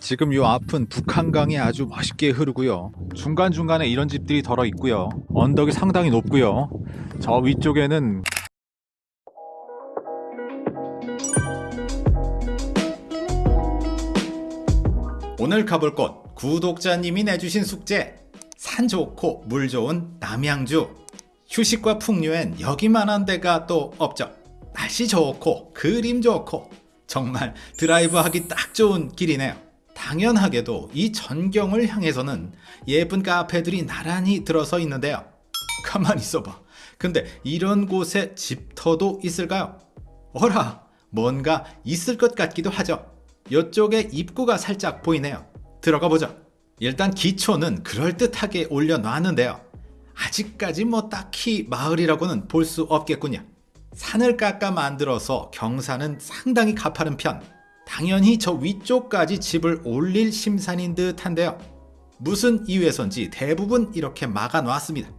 지금 요 앞은 북한강이 아주 멋있게 흐르고요. 중간중간에 이런 집들이 덜어 있고요. 언덕이 상당히 높고요. 저 위쪽에는 오늘 가볼 곳 구독자님이 내주신 숙제 산 좋고 물 좋은 남양주 휴식과 풍류엔 여기만한 데가 또 없죠 날씨 좋고 그림 좋고 정말 드라이브 하기 딱 좋은 길이네요 당연하게도 이 전경을 향해서는 예쁜 카페들이 나란히 들어서 있는데요 가만히 있어봐 근데 이런 곳에 집터도 있을까요? 어라 뭔가 있을 것 같기도 하죠 이쪽에 입구가 살짝 보이네요. 들어가 보죠. 일단 기초는 그럴듯하게 올려놨는데요. 아직까지 뭐 딱히 마을이라고는 볼 수 없겠군요. 산을 깎아 만들어서 경사는 상당히 가파른 편. 당연히 저 위쪽까지 집을 올릴 심산인 듯 한데요. 무슨 이유에선지 대부분 이렇게 막아놨습니다.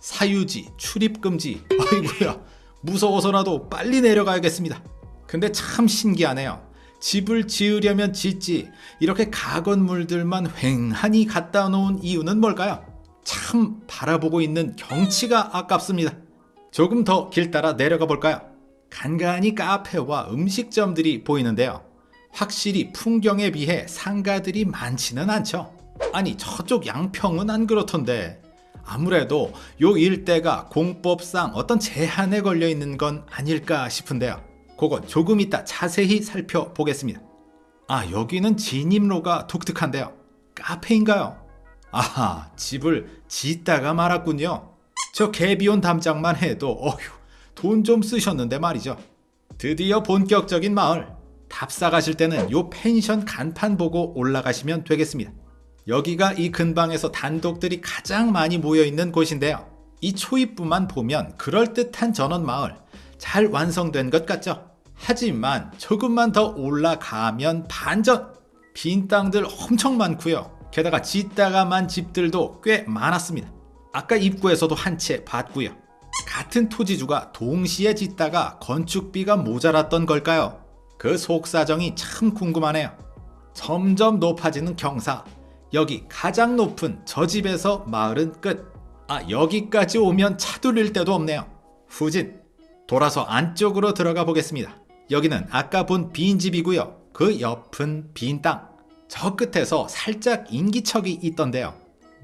사유지, 출입금지, 아이고야 무서워서라도 빨리 내려가야겠습니다. 근데 참 신기하네요. 집을 지으려면 짓지 이렇게 가건물들만 횡하니 갖다 놓은 이유는 뭘까요? 참 바라보고 있는 경치가 아깝습니다. 조금 더 길 따라 내려가 볼까요? 간간히 카페와 음식점들이 보이는데요. 확실히 풍경에 비해 상가들이 많지는 않죠. 아니 저쪽 양평은 안 그렇던데 아무래도 요 일대가 공법상 어떤 제한에 걸려 있는 건 아닐까 싶은데요. 그건 조금 이따 자세히 살펴보겠습니다. 아 여기는 진입로가 독특한데요. 카페인가요? 아하 집을 짓다가 말았군요. 저 개비온 담장만 해도 어휴 돈 좀 쓰셨는데 말이죠. 드디어 본격적인 마을 답사 가실 때는 요 펜션 간판 보고 올라가시면 되겠습니다. 여기가 이 근방에서 단독들이 가장 많이 모여있는 곳인데요. 이 초입부만 보면 그럴듯한 전원 마을 잘 완성된 것 같죠? 하지만 조금만 더 올라가면 반전! 빈 땅들 엄청 많고요. 게다가 짓다가만 집들도 꽤 많았습니다. 아까 입구에서도 한 채 봤고요. 같은 토지주가 동시에 짓다가 건축비가 모자랐던 걸까요? 그 속사정이 참 궁금하네요. 점점 높아지는 경사. 여기 가장 높은 저 집에서 마을은 끝. 아 여기까지 오면 차돌릴 데도 없네요. 후진. 돌아서 안쪽으로 들어가 보겠습니다. 여기는 아까 본 빈 집이고요. 그 옆은 빈 땅. 저 끝에서 살짝 인기척이 있던데요.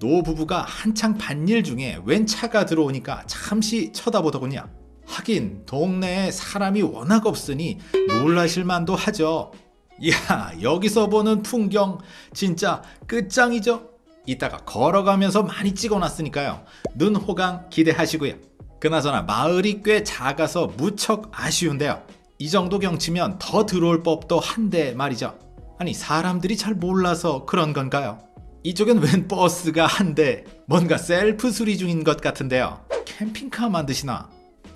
노부부가 한창 밭일 중에 웬 차가 들어오니까 잠시 쳐다보더군요. 하긴 동네에 사람이 워낙 없으니 놀라실 만도 하죠. 이야 여기서 보는 풍경 진짜 끝장이죠. 이따가 걸어가면서 많이 찍어놨으니까요. 눈 호강 기대하시고요. 그나저나 마을이 꽤 작아서 무척 아쉬운데요. 이 정도 경치면 더 들어올 법도 한데 말이죠. 아니 사람들이 잘 몰라서 그런 건가요? 이쪽엔 웬 버스가 한 대 뭔가 셀프 수리 중인 것 같은데요. 캠핑카 만드시나?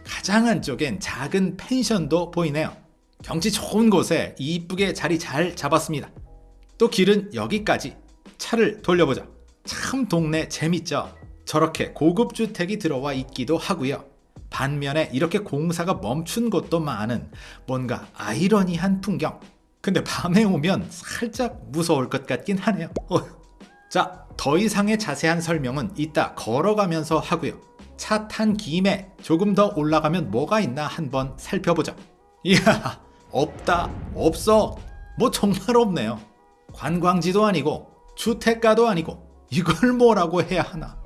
가장 안쪽엔 작은 펜션도 보이네요. 경치 좋은 곳에 이쁘게 자리 잘 잡았습니다. 또 길은 여기까지 차를 돌려보자. 참 동네 재밌죠? 저렇게 고급 주택이 들어와 있기도 하고요. 반면에 이렇게 공사가 멈춘 곳도 많은 뭔가 아이러니한 풍경. 근데 밤에 오면 살짝 무서울 것 같긴 하네요. 어. 자, 더 이상의 자세한 설명은 이따 걸어가면서 하고요. 차 탄 김에 조금 더 올라가면 뭐가 있나 한번 살펴보죠. 이야, 없다, 없어. 뭐 정말 없네요. 관광지도 아니고 주택가도 아니고 이걸 뭐라고 해야 하나.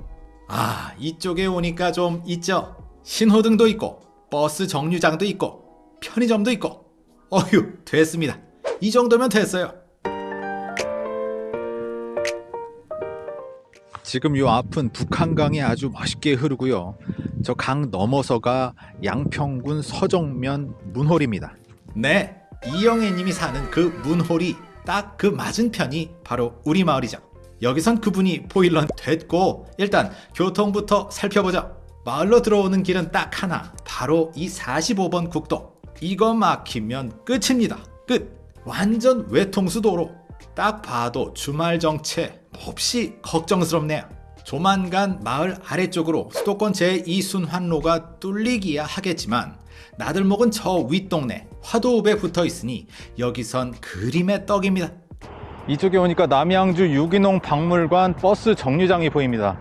아, 이쪽에 오니까 좀 있죠? 신호등도 있고 버스 정류장도 있고 편의점도 있고 어휴 됐습니다 이 정도면 됐어요 지금 요 앞은 북한강이 아주 멋있게 흐르고요. 저 강 넘어서가 양평군 서정면 문홀입니다. 네 이영애님이 사는 그 문홀이 딱 그 맞은편이 바로 우리 마을이죠. 여기선 그분이 보일런 됐고 일단 교통부터 살펴보자 마을로 들어오는 길은 딱 하나 바로 이 45번 국도. 이거 막히면 끝입니다. 끝. 완전 외통수 도로. 딱 봐도 주말 정체 몹시 걱정스럽네요 조만간 마을 아래쪽으로 수도권 제2순환로가 뚫리기야 하겠지만 나들목은 저 윗동네 화도읍에 붙어 있으니 여기선 그림의 떡입니다 이쪽에 오니까 남양주 유기농 박물관 버스 정류장이 보입니다.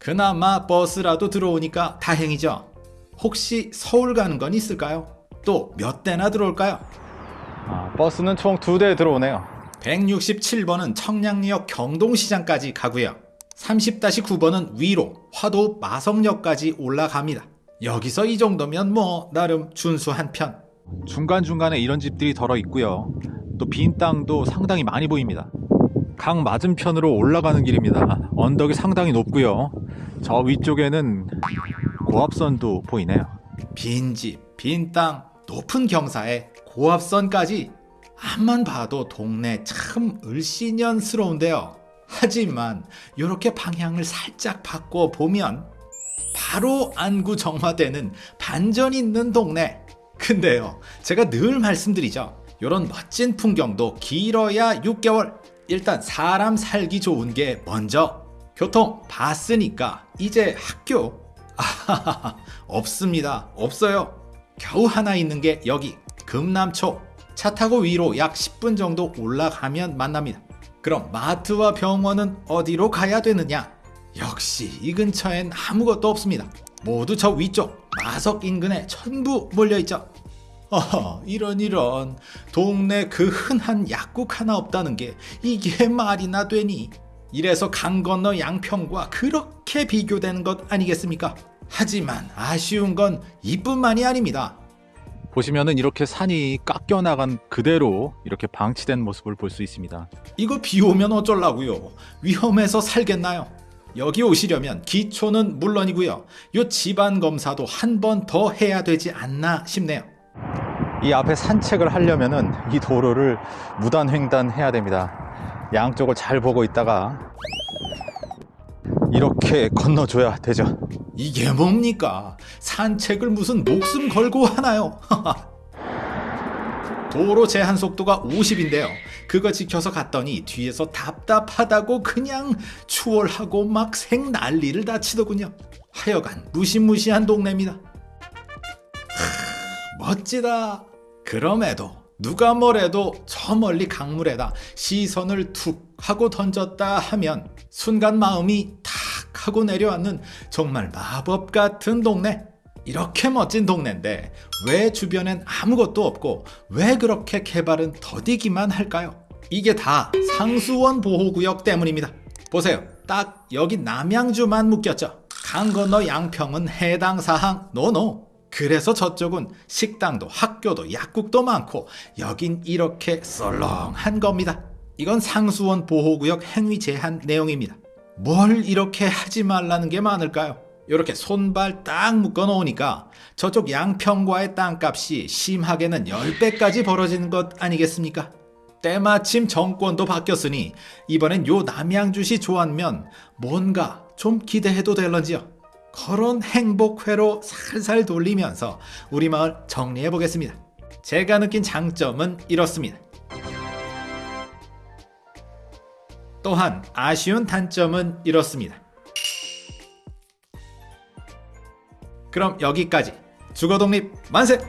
그나마 버스라도 들어오니까 다행이죠. 혹시 서울 가는 건 있을까요? 또 몇 대나 들어올까요? 아, 버스는 총 두 대 들어오네요. 167번은 청량리역 경동시장까지 가고요. 30-9번은 위로 화도 마성역까지 올라갑니다. 여기서 이 정도면 뭐 나름 준수한 편. 중간중간에 이런 집들이 덜어 있고요. 또 빈 땅도 상당히 많이 보입니다. 강 맞은편으로 올라가는 길입니다. 언덕이 상당히 높고요. 저 위쪽에는 고압선도 보이네요. 빈 집, 빈 땅, 높은 경사에 고압선까지 앞만 봐도 동네 참 을씨년스러운데요. 하지만 이렇게 방향을 살짝 바꿔 보면 바로 안구 정화되는 반전 있는 동네. 근데요, 제가 늘 말씀드리죠. 이런 멋진 풍경도 길어야 6개월. 일단 사람 살기 좋은 게 먼저. 교통 봤으니까 이제 학교. 아하하하, 없습니다. 없어요. 겨우 하나 있는 게 여기 금남초. 차 타고 위로 약 10분 정도 올라가면 만납니다. 그럼 마트와 병원은 어디로 가야 되느냐? 역시 이 근처엔 아무것도 없습니다. 모두 저 위쪽 마석 인근에 전부 몰려있죠. 어, 이런 이런 동네 그 흔한 약국 하나 없다는 게 이게 말이나 되니? 이래서 강 건너 양평과 그렇게 비교되는 것 아니겠습니까? 하지만 아쉬운 건 이뿐만이 아닙니다. 보시면은 이렇게 산이 깎여 나간 그대로 이렇게 방치된 모습을 볼 수 있습니다. 이거 비 오면 어쩌려고요? 위험해서 살겠나요? 여기 오시려면 기초는 물론이고요. 요 집안 검사도 한 번 더 해야 되지 않나 싶네요. 이 앞에 산책을 하려면은 이 도로를 무단 횡단해야 됩니다. 양쪽을 잘 보고 있다가 이렇게 건너줘야 되죠. 이게 뭡니까? 산책을 무슨 목숨 걸고 하나요? 도로 제한 속도가 50인데요. 그거 지켜서 갔더니 뒤에서 답답하다고 그냥 추월하고 막 생 난리를 다 치더군요. 하여간 무시무시한 동네입니다. 하, 멋지다. 그럼에도 누가 뭐래도 저 멀리 강물에다 시선을 툭 하고 던졌다 하면 순간 마음이 탁 하고 내려앉는 정말 마법 같은 동네. 이렇게 멋진 동네인데 왜 주변엔 아무것도 없고 왜 그렇게 개발은 더디기만 할까요? 이게 다 상수원 보호구역 때문입니다. 보세요. 딱 여기 남양주만 묶였죠. 강 건너 양평은 해당 사항 노노. 그래서 저쪽은 식당도 학교도 약국도 많고 여긴 이렇게 썰렁한 겁니다. 이건 상수원 보호구역 행위 제한 내용입니다. 뭘 이렇게 하지 말라는 게 많을까요? 이렇게 손발 딱 묶어 놓으니까 저쪽 양평과의 땅값이 심하게는 10배까지 벌어지는 것 아니겠습니까? 때마침 정권도 바뀌었으니 이번엔 요 남양주시 조안면 뭔가 좀 기대해도 될런지요. 그런 행복회로 살살 돌리면서 우리 마을 정리해 보겠습니다. 제가 느낀 장점은 이렇습니다. 또한 아쉬운 단점은 이렇습니다. 그럼 여기까지 주거독립 만세!